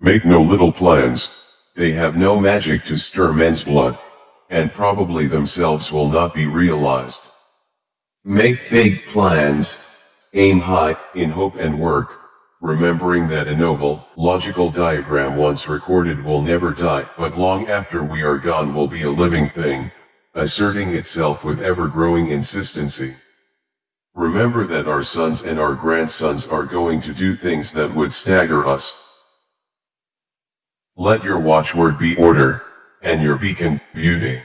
Make no little plans, they have no magic to stir men's blood, and probably themselves will not be realized. Make big plans, aim high, in hope and work, remembering that a noble, logical diagram once recorded will never die, but long after we are gone will be a living thing, asserting itself with ever-growing insistency. Remember that our sons and our grandsons are going to do things that would stagger us. Let your watchword be order, and your beacon, beauty.